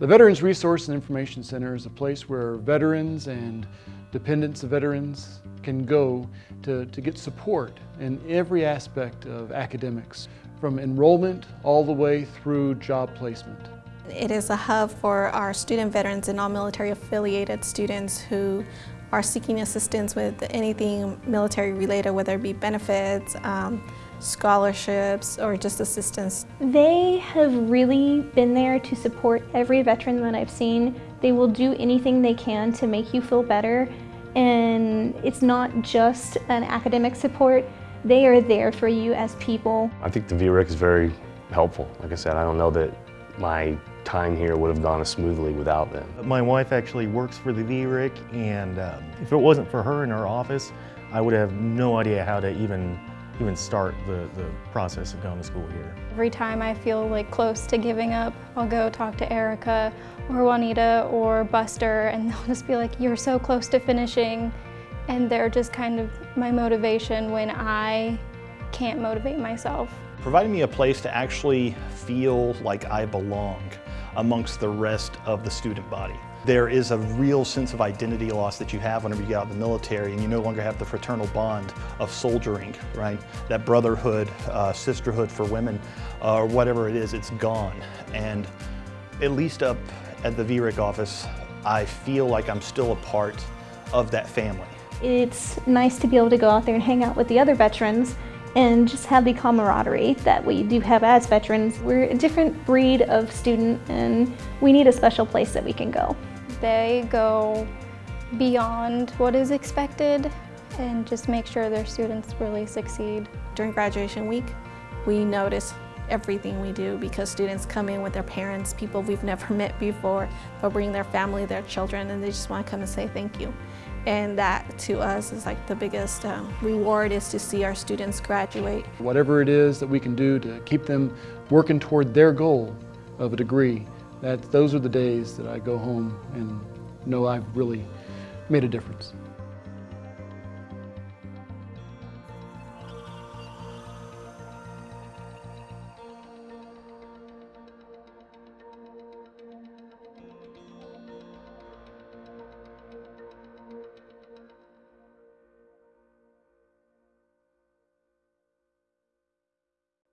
The Veterans Resource and Information Center is a place where veterans and dependents of veterans can go to, to get support in every aspect of academics, from enrollment all the way through job placement. It is a hub for our student veterans and non-military affiliated students who are seeking assistance with anything military related, whether it be benefits, um, scholarships, or just assistance. They have really been there to support every veteran that I've seen. They will do anything they can to make you feel better. And it's not just an academic support, they are there for you as people. I think the VRIC is very helpful. Like I said, I don't know that my time here would have gone as smoothly without them. My wife actually works for the VRIC and um, if it wasn't for her in her office, I would have no idea how to even even start the, the process of going to school here. Every time I feel like close to giving up, I'll go talk to Erica or Juanita or Buster and they'll just be like, you're so close to finishing. And they're just kind of my motivation when I can't motivate myself. Providing me a place to actually feel like I belong amongst the rest of the student body. There is a real sense of identity loss that you have whenever you get out of the military and you no longer have the fraternal bond of soldiering, right? That brotherhood, uh, sisterhood for women, uh, or whatever it is, it's gone. And at least up at the VRIC office, I feel like I'm still a part of that family. It's nice to be able to go out there and hang out with the other veterans and just have the camaraderie that we do have as veterans. We're a different breed of student and we need a special place that we can go. They go beyond what is expected and just make sure their students really succeed. During graduation week, we notice everything we do because students come in with their parents, people we've never met before. They'll bring their family, their children, and they just want to come and say thank you. And that to us is like the biggest um, reward is to see our students graduate. Whatever it is that we can do to keep them working toward their goal of a degree, that those are the days that I go home and know I've really made a difference.